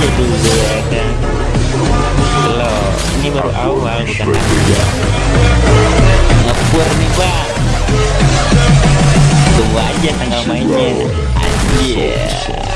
kedua kan loh ini baru awal bukan akhir. Ngepur nih pak tunggu aja tanggal mainnya. Anjir.